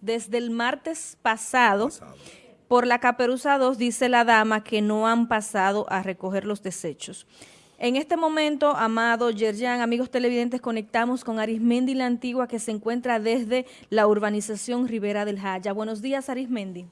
Desde el martes pasado, por la Caperuza 2, dice la dama que no han pasado a recoger los desechos. En este momento, Amado, Yerjan, amigos televidentes, conectamos con Arismendi la Antigua, que se encuentra desde la urbanización Rivera del Jaya. Buenos días, Arismendi.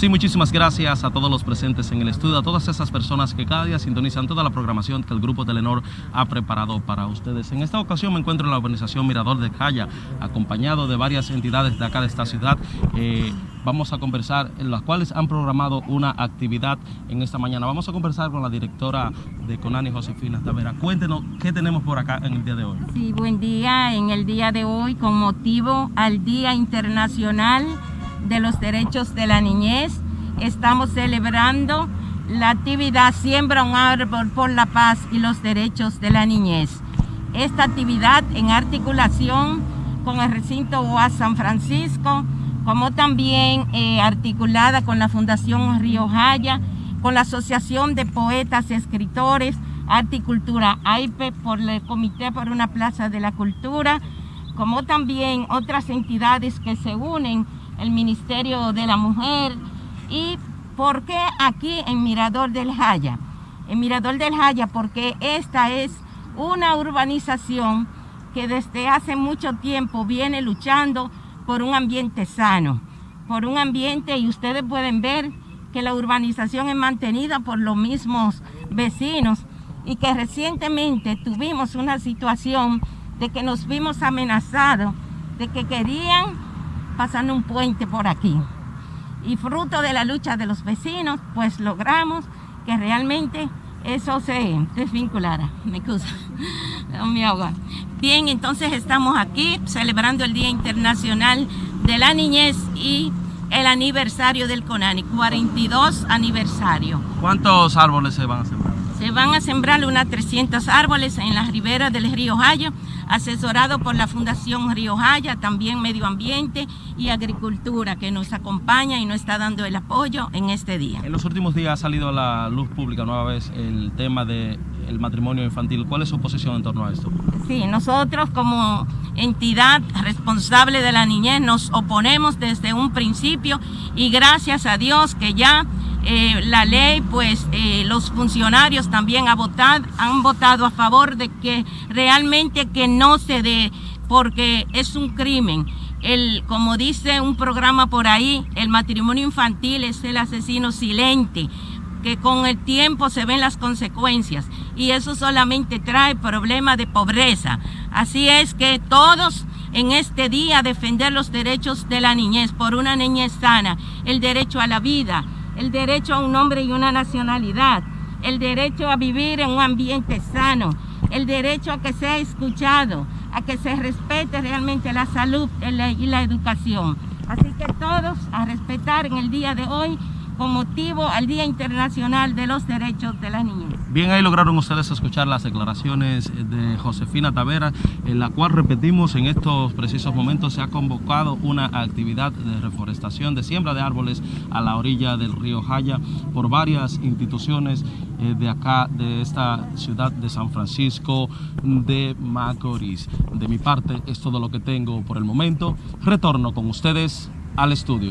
Sí, muchísimas gracias a todos los presentes en el estudio, a todas esas personas que cada día sintonizan toda la programación que el Grupo Telenor ha preparado para ustedes. En esta ocasión me encuentro en la organización Mirador de Jaya, acompañado de varias entidades de acá de esta ciudad. Eh, vamos a conversar, en las cuales han programado una actividad en esta mañana. Vamos a conversar con la directora de Conani, Josefina Tavera. Cuéntenos qué tenemos por acá en el día de hoy. Sí, buen día. En el día de hoy, con motivo al Día Internacional de los Derechos de la Niñez. Estamos celebrando la actividad Siembra un árbol por la paz y los derechos de la niñez. Esta actividad en articulación con el recinto UAS San Francisco, como también eh, articulada con la Fundación Río Jaya, con la Asociación de Poetas Escritores, Articultura AIPE, por el Comité por una Plaza de la Cultura, como también otras entidades que se unen el Ministerio de la Mujer. ¿Y por qué aquí en Mirador del Jaya? En Mirador del Jaya porque esta es una urbanización que desde hace mucho tiempo viene luchando por un ambiente sano, por un ambiente, y ustedes pueden ver que la urbanización es mantenida por los mismos vecinos y que recientemente tuvimos una situación de que nos vimos amenazados, de que querían pasando un puente por aquí. Y fruto de la lucha de los vecinos, pues logramos que realmente eso se desvinculara. Me excusa, mi agua. Bien, entonces estamos aquí celebrando el Día Internacional de la Niñez y el aniversario del CONANI, 42 aniversario. ¿Cuántos árboles se van a sembrar? Van a sembrar unas 300 árboles en las riberas del río Jaya, asesorado por la Fundación Río Jaya, también Medio Ambiente y Agricultura, que nos acompaña y nos está dando el apoyo en este día. En los últimos días ha salido a la luz pública nueva vez el tema del matrimonio infantil. ¿Cuál es su posición en torno a esto? Sí, nosotros como entidad responsable de la niñez nos oponemos desde un principio y gracias a Dios que ya eh, la ley, pues eh, los funcionarios también han votado, a favor de que realmente que no se dé, porque es un crimen. El, como dice un programa por ahí, el matrimonio infantil es el asesino silente, que con el tiempo se ven las consecuencias y eso solamente trae problemas de pobreza. Así es que todos en este día defender los derechos de la niñez por una niñez sana, el derecho a la vida, el derecho a un nombre y una nacionalidad, el derecho a vivir en un ambiente sano, el derecho a que sea escuchado, a que se respete realmente la salud y la educación. Así que todos a respetar en el día de hoy con motivo al Día Internacional de los Derechos de la Niñez. Bien, ahí lograron ustedes escuchar las declaraciones de Josefina Tavera, en la cual repetimos en estos precisos momentos se ha convocado una actividad de reforestación, de siembra de árboles a la orilla del río Jaya por varias instituciones eh, de acá, de esta ciudad de San Francisco de Macorís. De mi parte es todo lo que tengo por el momento. Retorno con ustedes al estudio.